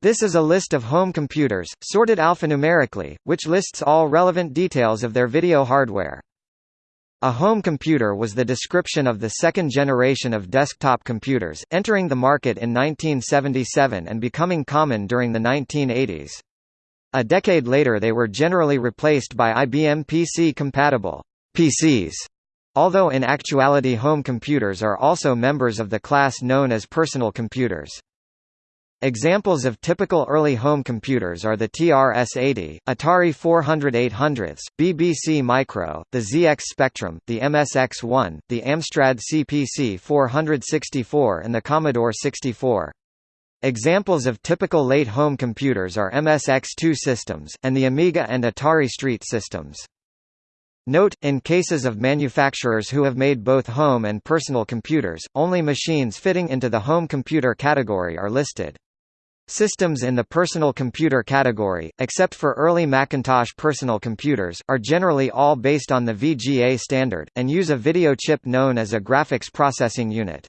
This is a list of home computers, sorted alphanumerically, which lists all relevant details of their video hardware. A home computer was the description of the second generation of desktop computers, entering the market in 1977 and becoming common during the 1980s. A decade later they were generally replaced by IBM PC-compatible PCs, although in actuality home computers are also members of the class known as personal computers. Examples of typical early home computers are the TRS-80, Atari 400-800s, BBC Micro, the ZX Spectrum, the MSX-1, the Amstrad CPC 464 and the Commodore 64. Examples of typical late home computers are MSX2 systems, and the Amiga and Atari ST systems. Note, in cases of manufacturers who have made both home and personal computers, only machines fitting into the home computer category are listed. Systems in the personal computer category, except for early Macintosh personal computers, are generally all based on the VGA standard, and use a video chip known as a graphics processing unit.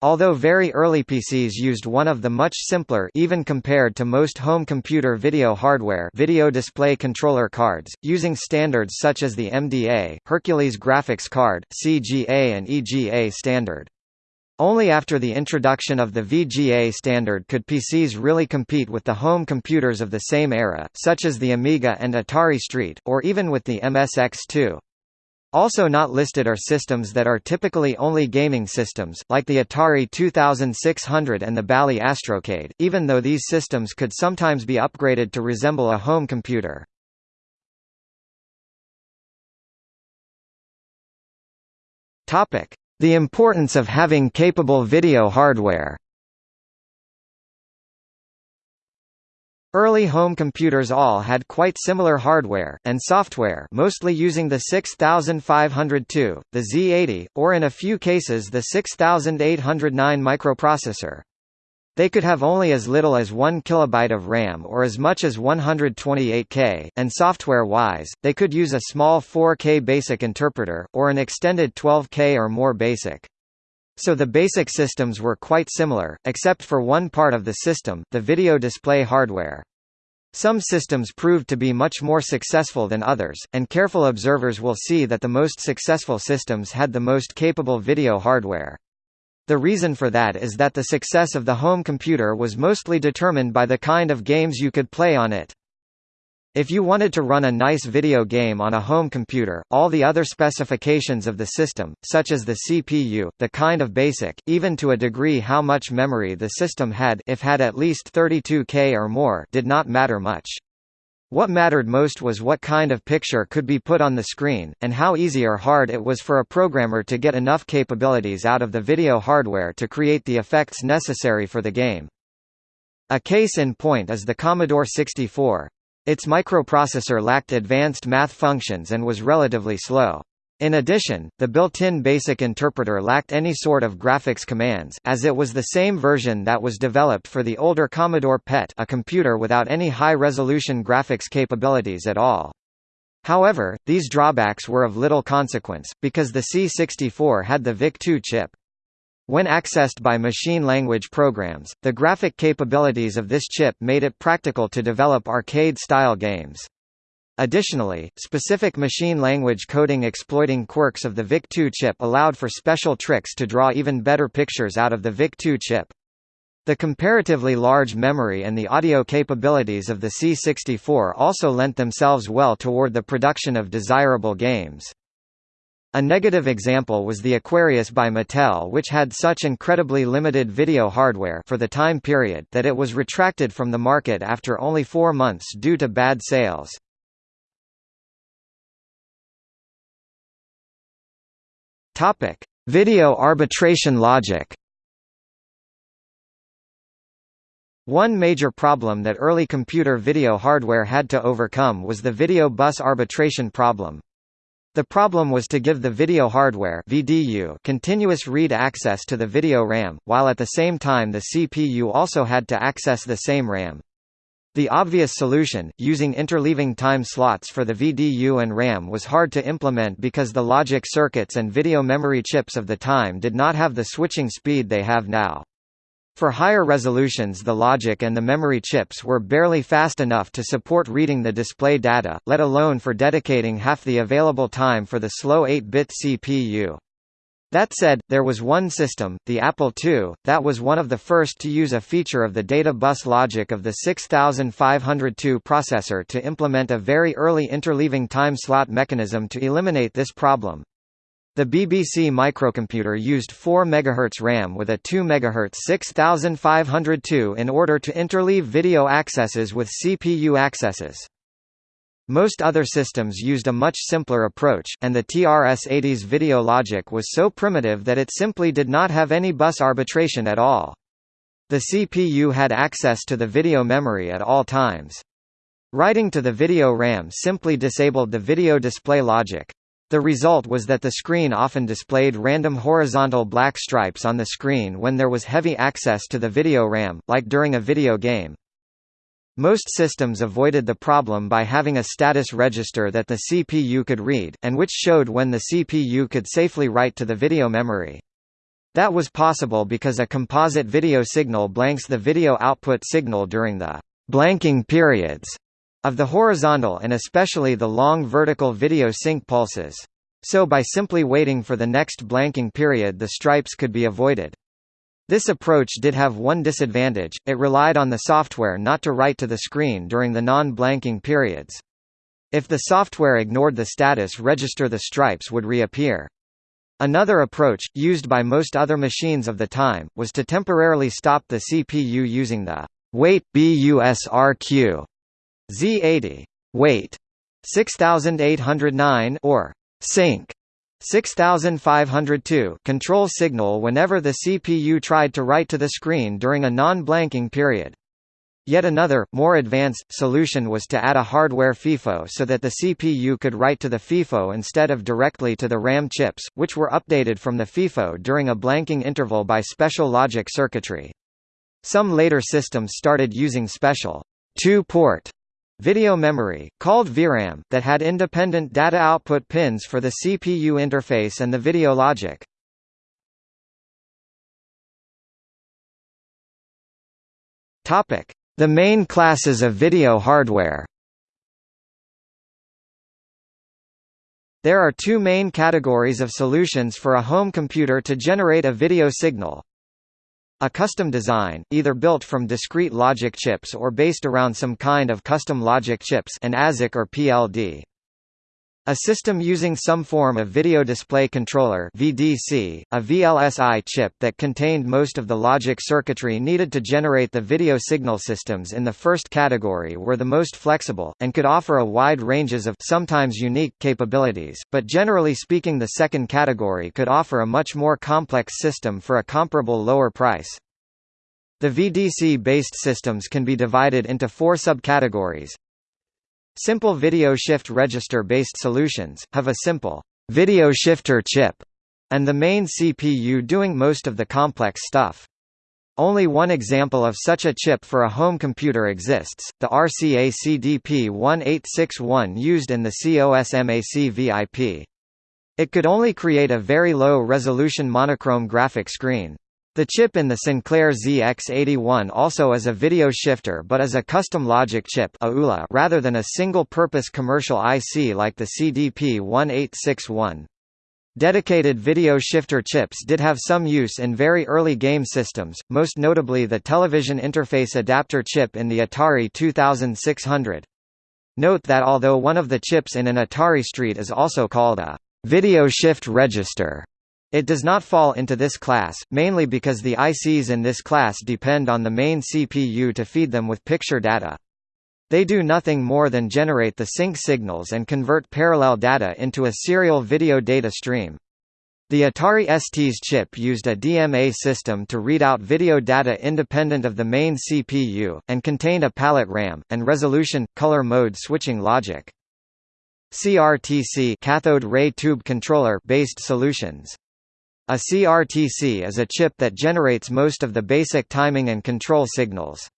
Although very early PCs used one of the much simpler even compared to most home computer video hardware video display controller cards, using standards such as the MDA, Hercules Graphics Card, CGA and EGA standard. Only after the introduction of the VGA standard could PCs really compete with the home computers of the same era, such as the Amiga and Atari ST, or even with the MSX2. Also not listed are systems that are typically only gaming systems, like the Atari 2600 and the Bally Astrocade, even though these systems could sometimes be upgraded to resemble a home computer. The importance of having capable video hardware Early home computers all had quite similar hardware, and software mostly using the 6502, the Z80, or in a few cases the 6809 microprocessor. They could have only as little as 1 kilobyte of RAM or as much as 128K, and software-wise, they could use a small 4K basic interpreter, or an extended 12K or more basic. So the basic systems were quite similar, except for one part of the system, the video display hardware. Some systems proved to be much more successful than others, and careful observers will see that the most successful systems had the most capable video hardware. The reason for that is that the success of the home computer was mostly determined by the kind of games you could play on it. If you wanted to run a nice video game on a home computer, all the other specifications of the system, such as the CPU, the kind of basic, even to a degree how much memory the system had if had at least 32K or more did not matter much. What mattered most was what kind of picture could be put on the screen, and how easy or hard it was for a programmer to get enough capabilities out of the video hardware to create the effects necessary for the game. A case in point is the Commodore 64. Its microprocessor lacked advanced math functions and was relatively slow. In addition, the built-in BASIC interpreter lacked any sort of graphics commands as it was the same version that was developed for the older Commodore PET a computer without any high-resolution graphics capabilities at all. However, these drawbacks were of little consequence, because the C64 had the VIC-2 chip. When accessed by machine language programs, the graphic capabilities of this chip made it practical to develop arcade-style games. Additionally, specific machine language coding exploiting quirks of the VIC-2 chip allowed for special tricks to draw even better pictures out of the VIC-2 chip. The comparatively large memory and the audio capabilities of the C64 also lent themselves well toward the production of desirable games. A negative example was the Aquarius by Mattel which had such incredibly limited video hardware for the time period that it was retracted from the market after only four months due to bad sales. Video arbitration logic One major problem that early computer video hardware had to overcome was the video bus arbitration problem. The problem was to give the video hardware VDU continuous read access to the video RAM, while at the same time the CPU also had to access the same RAM. The obvious solution, using interleaving time slots for the VDU and RAM was hard to implement because the logic circuits and video memory chips of the time did not have the switching speed they have now. For higher resolutions the logic and the memory chips were barely fast enough to support reading the display data, let alone for dedicating half the available time for the slow 8-bit CPU. That said, there was one system, the Apple II, that was one of the first to use a feature of the data bus logic of the 6502 processor to implement a very early interleaving time slot mechanism to eliminate this problem. The BBC microcomputer used 4 MHz RAM with a 2 MHz 6502 in order to interleave video accesses with CPU accesses. Most other systems used a much simpler approach, and the TRS-80's video logic was so primitive that it simply did not have any bus arbitration at all. The CPU had access to the video memory at all times. Writing to the video RAM simply disabled the video display logic. The result was that the screen often displayed random horizontal black stripes on the screen when there was heavy access to the video RAM, like during a video game. Most systems avoided the problem by having a status register that the CPU could read, and which showed when the CPU could safely write to the video memory. That was possible because a composite video signal blanks the video output signal during the blanking periods of the horizontal and especially the long vertical video sync pulses. So by simply waiting for the next blanking period the stripes could be avoided. This approach did have one disadvantage, it relied on the software not to write to the screen during the non-blanking periods. If the software ignored the status register the stripes would reappear. Another approach, used by most other machines of the time, was to temporarily stop the CPU using the wait BUSRQ Z80 wait 6809 or sync 6502 control signal whenever the CPU tried to write to the screen during a non-blanking period. Yet another, more advanced, solution was to add a hardware FIFO so that the CPU could write to the FIFO instead of directly to the RAM chips, which were updated from the FIFO during a blanking interval by special logic circuitry. Some later systems started using special two-port Video memory, called VRAM, that had independent data output pins for the CPU interface and the video logic. The main classes of video hardware There are two main categories of solutions for a home computer to generate a video signal. A custom design, either built from discrete logic chips or based around some kind of custom logic chips an ASIC or PLD. A system using some form of video display controller VDC, a VLSI chip that contained most of the logic circuitry needed to generate the video signal systems in the first category were the most flexible, and could offer a wide ranges of sometimes unique capabilities, but generally speaking the second category could offer a much more complex system for a comparable lower price. The VDC-based systems can be divided into four subcategories, Simple video shift register-based solutions, have a simple video shifter chip, and the main CPU doing most of the complex stuff. Only one example of such a chip for a home computer exists, the RCA CDP-1861 used in the COSMAC VIP. It could only create a very low-resolution monochrome graphic screen. The chip in the Sinclair ZX81 also is a video shifter but is a custom logic chip rather than a single-purpose commercial IC like the CDP-1861. Dedicated video shifter chips did have some use in very early game systems, most notably the television interface adapter chip in the Atari 2600. Note that although one of the chips in an Atari ST is also called a video shift register, it does not fall into this class, mainly because the ICs in this class depend on the main CPU to feed them with picture data. They do nothing more than generate the sync signals and convert parallel data into a serial video data stream. The Atari ST's chip used a DMA system to read out video data independent of the main CPU, and contained a palette RAM, and resolution, color mode switching logic. CRTC cathode ray tube controller based solutions a CRTC is a chip that generates most of the basic timing and control signals.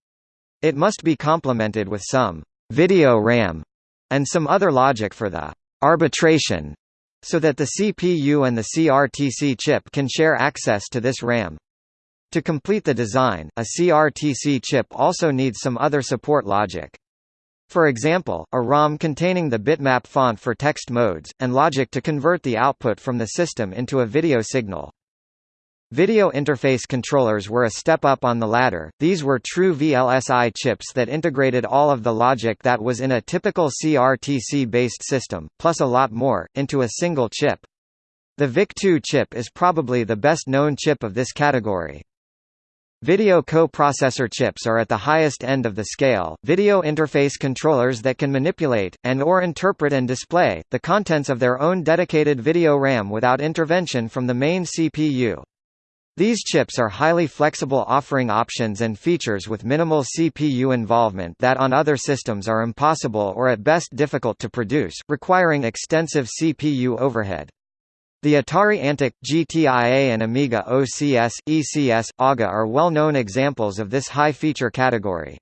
It must be complemented with some video RAM and some other logic for the arbitration so that the CPU and the CRTC chip can share access to this RAM. To complete the design, a CRTC chip also needs some other support logic. For example, a ROM containing the bitmap font for text modes, and logic to convert the output from the system into a video signal. Video interface controllers were a step up on the ladder, these were true VLSI chips that integrated all of the logic that was in a typical CRTC-based system, plus a lot more, into a single chip. The VIC-2 chip is probably the best known chip of this category. Video co-processor chips are at the highest end of the scale, video interface controllers that can manipulate, and or interpret and display, the contents of their own dedicated video RAM without intervention from the main CPU. These chips are highly flexible offering options and features with minimal CPU involvement that on other systems are impossible or at best difficult to produce, requiring extensive CPU overhead. The Atari Antic, GTIA and Amiga OCS, ECS, AGA are well-known examples of this high-feature category.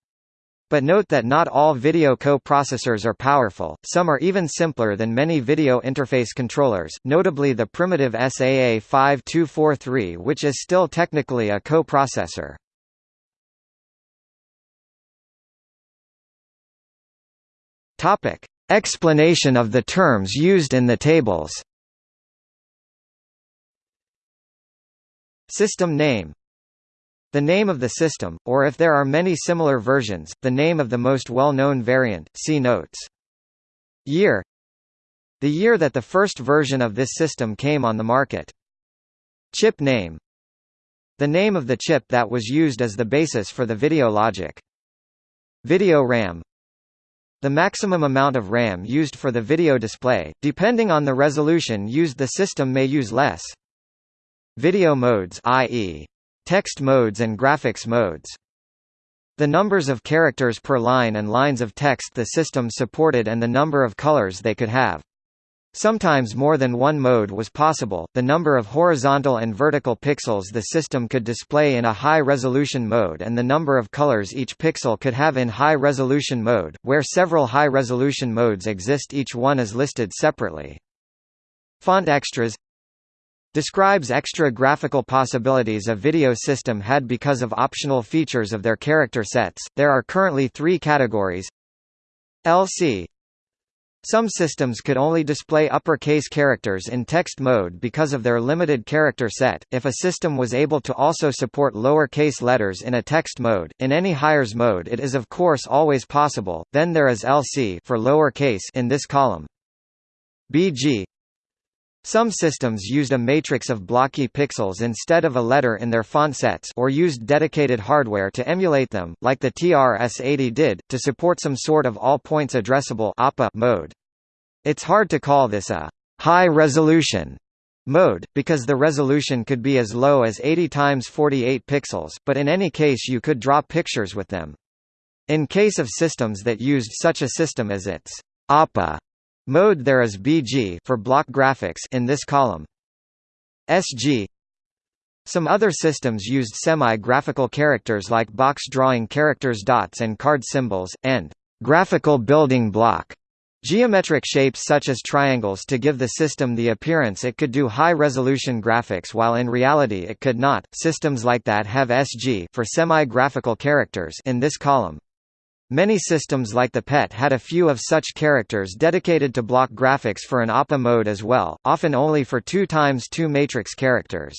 But note that not all video co-processors are powerful, some are even simpler than many video interface controllers, notably the primitive SAA5243 which is still technically a co-processor. Explanation of the terms used in the tables System name The name of the system, or if there are many similar versions, the name of the most well-known variant, see notes. Year The year that the first version of this system came on the market. Chip name The name of the chip that was used as the basis for the video logic. Video RAM the maximum amount of RAM used for the video display, depending on the resolution used the system may use less. Video modes i.e. text modes and graphics modes. The numbers of characters per line and lines of text the system supported and the number of colors they could have. Sometimes more than one mode was possible, the number of horizontal and vertical pixels the system could display in a high-resolution mode and the number of colors each pixel could have in high-resolution mode, where several high-resolution modes exist each one is listed separately. Font extras describes extra graphical possibilities a video system had because of optional features of their character sets. There are currently three categories LC Some systems could only display uppercase characters in text mode because of their limited character set. If a system was able to also support lowercase letters in a text mode, in any hires mode it is of course always possible, then there is LC for lowercase in this column. BG some systems used a matrix of blocky pixels instead of a letter in their font sets or used dedicated hardware to emulate them, like the TRS-80 did, to support some sort of all points addressable mode. It's hard to call this a high-resolution mode, because the resolution could be as low as 80 times 48 pixels, but in any case you could draw pictures with them. In case of systems that used such a system as its APA Mode there is BG for block graphics in this column. SG Some other systems used semi-graphical characters like box drawing characters dots and card symbols, and graphical building block geometric shapes such as triangles to give the system the appearance it could do high-resolution graphics while in reality it could not. Systems like that have SG for semi-graphical characters in this column. Many systems like the PET had a few of such characters dedicated to block graphics for an APA mode as well, often only for 2 times 2 matrix characters.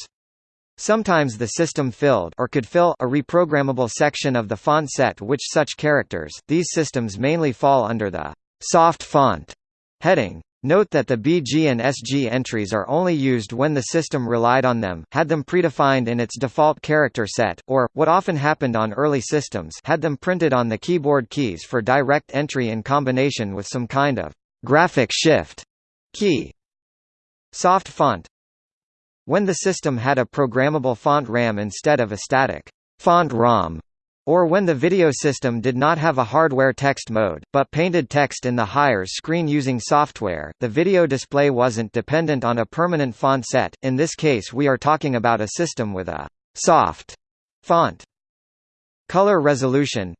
Sometimes the system filled or could fill a reprogrammable section of the font set which such characters. These systems mainly fall under the soft font heading. Note that the BG and SG entries are only used when the system relied on them, had them predefined in its default character set, or, what often happened on early systems had them printed on the keyboard keys for direct entry in combination with some kind of graphic shift key. Soft font When the system had a programmable font RAM instead of a static font ROM, or when the video system did not have a hardware text mode, but painted text in the hires screen using software, the video display wasn't dependent on a permanent font set, in this case we are talking about a system with a «soft» font. Color resolution.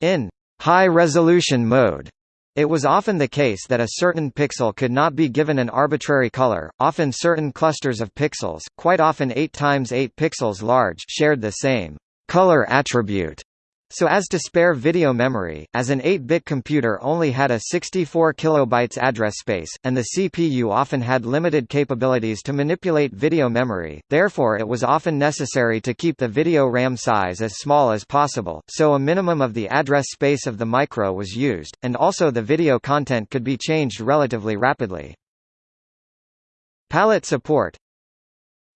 In «high-resolution mode» It was often the case that a certain pixel could not be given an arbitrary color, often certain clusters of pixels, quite often 8 times 8 pixels large shared the same color attribute. So as to spare video memory, as an 8-bit computer only had a 64 kilobytes address space, and the CPU often had limited capabilities to manipulate video memory, therefore it was often necessary to keep the video RAM size as small as possible, so a minimum of the address space of the micro was used, and also the video content could be changed relatively rapidly. Palette support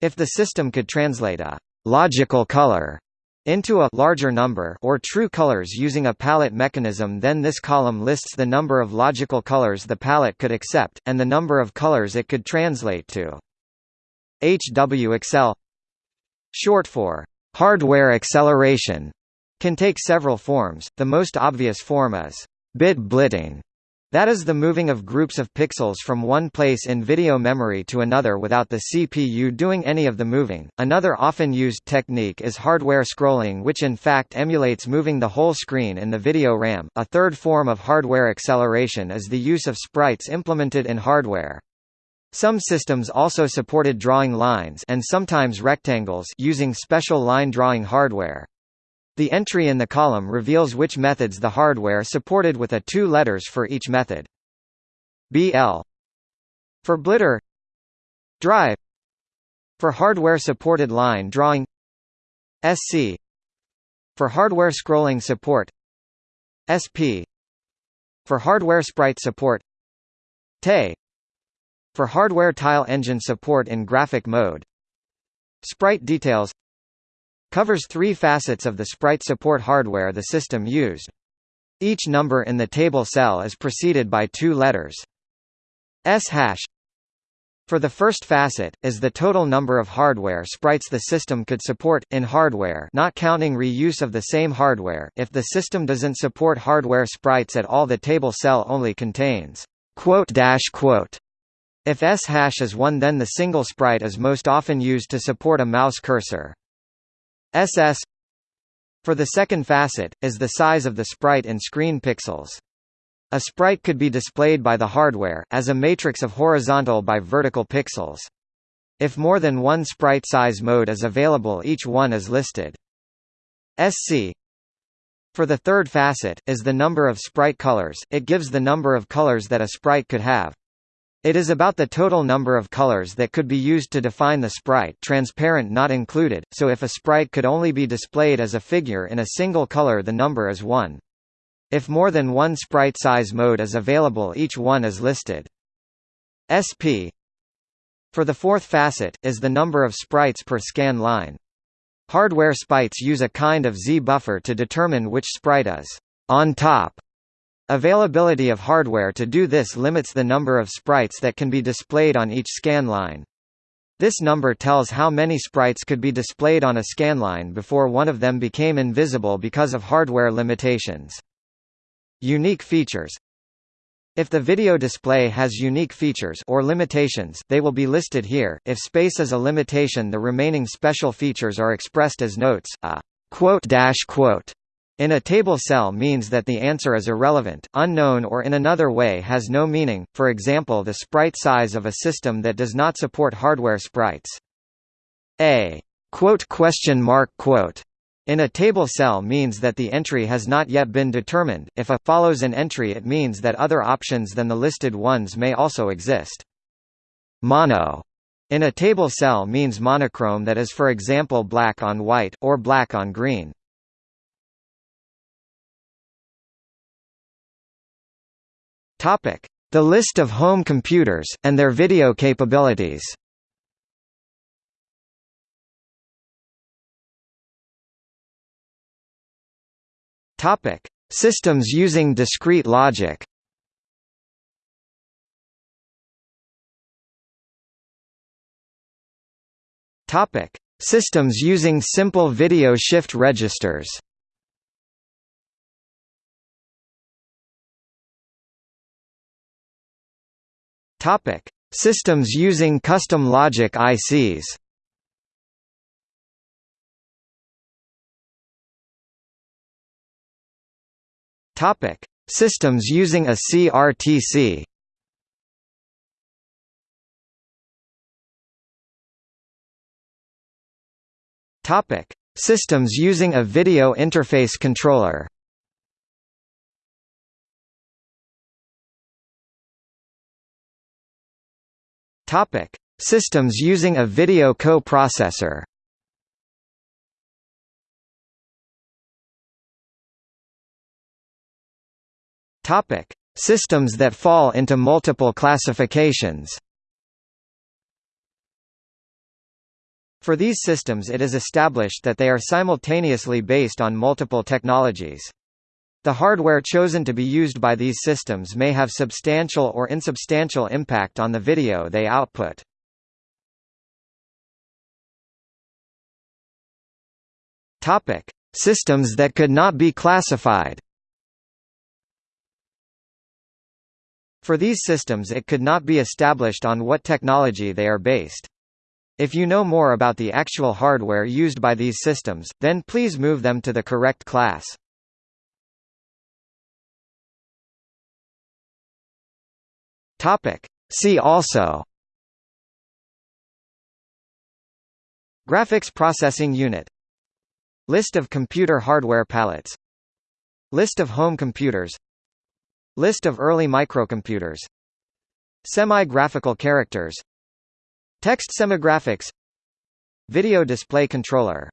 If the system could translate a logical color into a larger number or true colors using a palette mechanism then this column lists the number of logical colors the palette could accept, and the number of colors it could translate to. HW accel Short for hardware acceleration can take several forms, the most obvious form is bit blitting, that is the moving of groups of pixels from one place in video memory to another without the CPU doing any of the moving. Another often used technique is hardware scrolling which in fact emulates moving the whole screen in the video RAM. A third form of hardware acceleration is the use of sprites implemented in hardware. Some systems also supported drawing lines and sometimes rectangles using special line drawing hardware. The entry in the column reveals which methods the hardware supported with a two letters for each method. BL for blitter. Drive. For hardware-supported line drawing. SC for hardware scrolling support. SP for hardware sprite support. TE for hardware tile engine support in graphic mode. Sprite details covers three facets of the sprite support hardware the system used. Each number in the table cell is preceded by two letters. S hash for the first facet, is the total number of hardware sprites the system could support, in hardware not counting reuse of the same hardware if the system doesn't support hardware sprites at all the table cell only contains. If S hash is 1 then the single sprite is most often used to support a mouse cursor. SS for the second facet, is the size of the sprite in screen pixels. A sprite could be displayed by the hardware, as a matrix of horizontal by vertical pixels. If more than one sprite size mode is available each one is listed. SC for the third facet, is the number of sprite colors, it gives the number of colors that a sprite could have. It is about the total number of colors that could be used to define the sprite transparent not included, so if a sprite could only be displayed as a figure in a single color the number is 1. If more than one sprite size mode is available each one is listed. SP for the fourth facet, is the number of sprites per scan line. Hardware sprites use a kind of Z buffer to determine which sprite is on top Availability of hardware to do this limits the number of sprites that can be displayed on each scan line. This number tells how many sprites could be displayed on a scanline before one of them became invisible because of hardware limitations. Unique features If the video display has unique features or limitations they will be listed here, if space is a limitation the remaining special features are expressed as notes, a quote dash quote in a table cell means that the answer is irrelevant, unknown or in another way has no meaning, for example the sprite size of a system that does not support hardware sprites. A quote question mark quote in a table cell means that the entry has not yet been determined, if a follows an entry it means that other options than the listed ones may also exist. Mono in a table cell means monochrome that is for example black on white, or black on green. The list of home computers and their video capabilities. Topic: Systems using discrete logic. Topic: Systems using simple video shift registers. Topic: Systems using custom logic ICs. Topic: Systems using a CRTC Topic: Systems using a video interface controller. Topic: Systems using a video co-processor. Topic: Systems that fall into multiple classifications. For these systems it is established that they are simultaneously based on multiple technologies. The hardware chosen to be used by these systems may have substantial or insubstantial impact on the video they output. Topic: Systems that could not be classified. For these systems it could not be established on what technology they are based. If you know more about the actual hardware used by these systems, then please move them to the correct class. Topic. See also. Graphics Processing Unit. List of computer hardware palettes. List of home computers. List of early microcomputers. Semi-graphical characters. Text semigraphics Video display controller